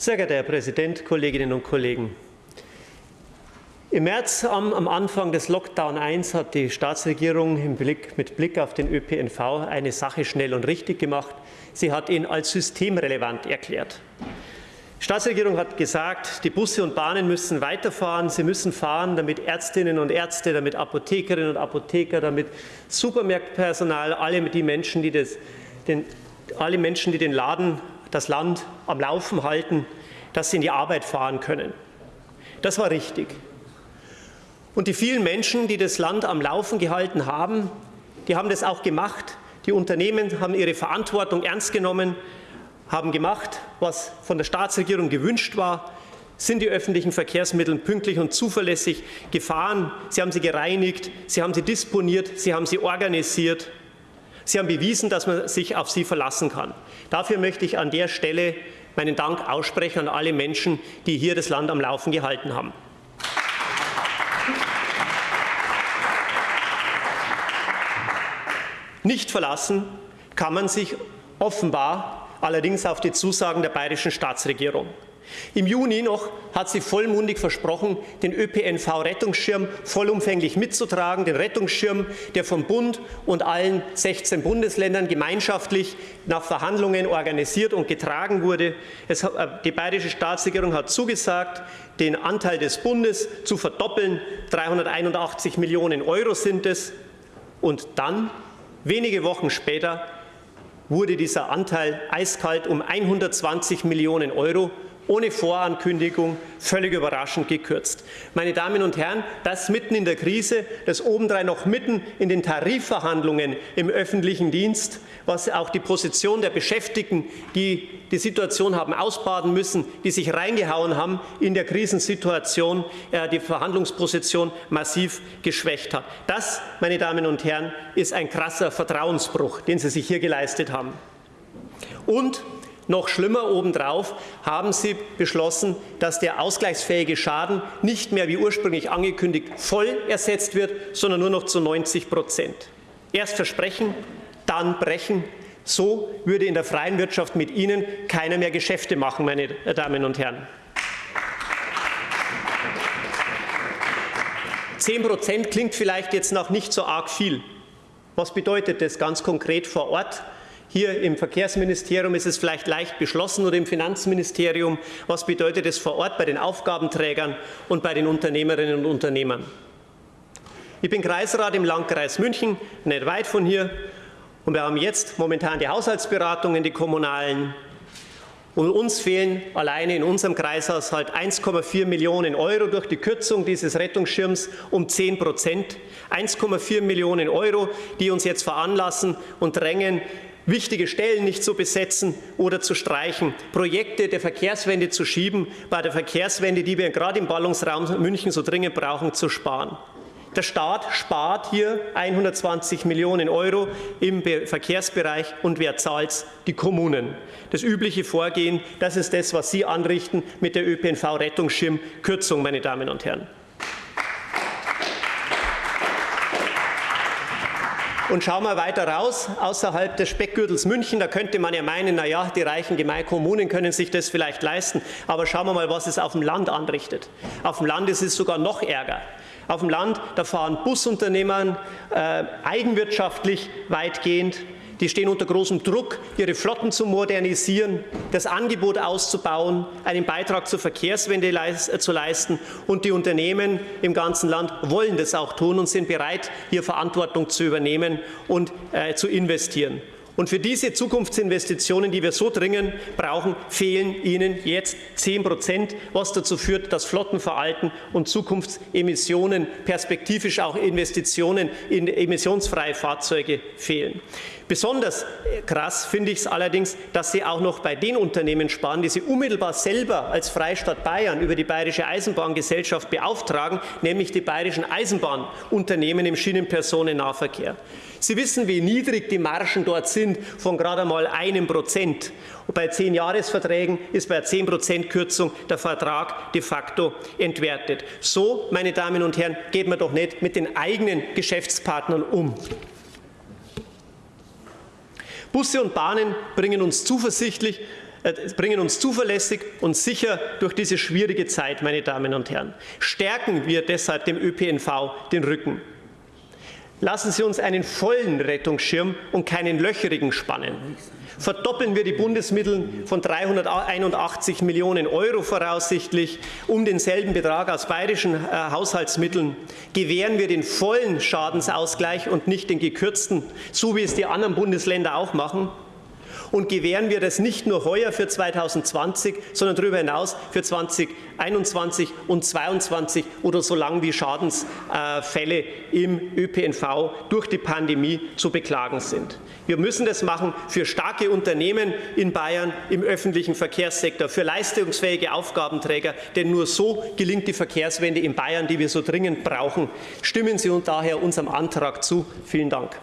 Sehr geehrter Herr Präsident, Kolleginnen und Kollegen! Im März am, am, Anfang des Lockdown 1 hat die Staatsregierung Blick, mit Blick auf den ÖPNV eine Sache schnell und richtig gemacht. Sie hat ihn als systemrelevant erklärt. Die Staatsregierung hat gesagt, die Busse und Bahnen müssen weiterfahren. Sie müssen fahren, damit Ärztinnen und Ärzte, damit Apothekerinnen und Apotheker, damit Supermarktpersonal, alle die Menschen, die das, den, alle Menschen, die den Laden das Land am Laufen halten, dass sie in die Arbeit fahren können. Das war richtig. Und die vielen Menschen, die das Land am Laufen gehalten haben, die haben das auch gemacht. Die Unternehmen haben ihre Verantwortung ernst genommen, haben gemacht, was von der Staatsregierung gewünscht war, sind die öffentlichen Verkehrsmittel pünktlich und zuverlässig gefahren. Sie haben sie gereinigt, sie haben sie disponiert, sie haben sie organisiert Sie haben bewiesen, dass man sich auf Sie verlassen kann. Dafür möchte ich an der Stelle meinen Dank aussprechen an alle Menschen, die hier das Land am Laufen gehalten haben. Nicht verlassen kann man sich offenbar allerdings auf die Zusagen der bayerischen Staatsregierung. Im Juni noch hat sie vollmundig versprochen, den ÖPNV-Rettungsschirm vollumfänglich mitzutragen, den Rettungsschirm, der vom Bund und allen 16 Bundesländern gemeinschaftlich nach Verhandlungen organisiert und getragen wurde. Es, äh, die bayerische Staatsregierung hat zugesagt, den Anteil des Bundes zu verdoppeln. 381 Millionen Euro sind es. Und dann, wenige Wochen später, wurde dieser Anteil eiskalt um 120 Millionen Euro ohne Vorankündigung, völlig überraschend gekürzt. Meine Damen und Herren, das mitten in der Krise, das obendrein noch mitten in den Tarifverhandlungen im öffentlichen Dienst, was auch die Position der Beschäftigten, die die Situation haben ausbaden müssen, die sich reingehauen haben in der Krisensituation, äh, die Verhandlungsposition massiv geschwächt hat. Das, meine Damen und Herren, ist ein krasser Vertrauensbruch, den Sie sich hier geleistet haben. Und noch schlimmer obendrauf haben Sie beschlossen, dass der ausgleichsfähige Schaden nicht mehr wie ursprünglich angekündigt voll ersetzt wird, sondern nur noch zu 90 Prozent. Erst versprechen, dann brechen. So würde in der freien Wirtschaft mit Ihnen keiner mehr Geschäfte machen, meine Damen und Herren. Zehn Prozent klingt vielleicht jetzt noch nicht so arg viel. Was bedeutet das ganz konkret vor Ort? Hier im Verkehrsministerium ist es vielleicht leicht beschlossen oder im Finanzministerium. Was bedeutet es vor Ort bei den Aufgabenträgern und bei den Unternehmerinnen und Unternehmern? Ich bin Kreisrat im Landkreis München, nicht weit von hier. Und wir haben jetzt momentan die Haushaltsberatungen, die kommunalen. Und uns fehlen alleine in unserem Kreishaushalt 1,4 Millionen Euro durch die Kürzung dieses Rettungsschirms um 10 Prozent. 1,4 Millionen Euro, die uns jetzt veranlassen und drängen, wichtige Stellen nicht zu besetzen oder zu streichen, Projekte der Verkehrswende zu schieben, bei der Verkehrswende, die wir gerade im Ballungsraum München so dringend brauchen, zu sparen. Der Staat spart hier 120 Millionen Euro im Verkehrsbereich und wer zahlt? Die Kommunen. Das übliche Vorgehen, das ist das, was Sie anrichten mit der ÖPNV-Rettungsschirmkürzung, meine Damen und Herren. Und schauen wir weiter raus, außerhalb des Speckgürtels München, da könnte man ja meinen, na ja, die reichen Gemeinkommunen können sich das vielleicht leisten. Aber schauen wir mal, was es auf dem Land anrichtet. Auf dem Land ist es sogar noch ärger. Auf dem Land, da fahren Busunternehmer äh, eigenwirtschaftlich weitgehend die stehen unter großem Druck, ihre Flotten zu modernisieren, das Angebot auszubauen, einen Beitrag zur Verkehrswende äh, zu leisten. Und die Unternehmen im ganzen Land wollen das auch tun und sind bereit, hier Verantwortung zu übernehmen und äh, zu investieren. Und für diese Zukunftsinvestitionen, die wir so dringend brauchen, fehlen Ihnen jetzt 10 Prozent, was dazu führt, dass Flotten veralten und Zukunftsemissionen, perspektivisch auch Investitionen in emissionsfreie Fahrzeuge fehlen. Besonders krass finde ich es allerdings, dass Sie auch noch bei den Unternehmen sparen, die Sie unmittelbar selber als Freistaat Bayern über die Bayerische Eisenbahngesellschaft beauftragen, nämlich die bayerischen Eisenbahnunternehmen im Schienenpersonennahverkehr. Sie wissen, wie niedrig die Margen dort sind, von gerade einmal einem Prozent. Und bei zehn Jahresverträgen ist bei zehn Prozent Kürzung der Vertrag de facto entwertet. So, meine Damen und Herren, geht man doch nicht mit den eigenen Geschäftspartnern um. Busse und Bahnen bringen uns zuversichtlich äh, bringen uns zuverlässig und sicher durch diese schwierige Zeit, meine Damen und Herren. Stärken wir deshalb dem ÖPNV den Rücken. Lassen Sie uns einen vollen Rettungsschirm und keinen löcherigen spannen. Verdoppeln wir die Bundesmittel von 381 Millionen Euro voraussichtlich um denselben Betrag aus bayerischen äh, Haushaltsmitteln. Gewähren wir den vollen Schadensausgleich und nicht den gekürzten, so wie es die anderen Bundesländer auch machen und gewähren wir das nicht nur heuer für 2020, sondern darüber hinaus für 2021 und 2022 oder so lange wie Schadensfälle im ÖPNV durch die Pandemie zu beklagen sind. Wir müssen das machen für starke Unternehmen in Bayern im öffentlichen Verkehrssektor, für leistungsfähige Aufgabenträger, denn nur so gelingt die Verkehrswende in Bayern, die wir so dringend brauchen. Stimmen Sie uns daher unserem Antrag zu. Vielen Dank.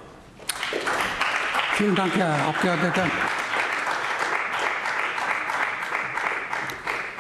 Vielen Dank, Herr Abgeordneter.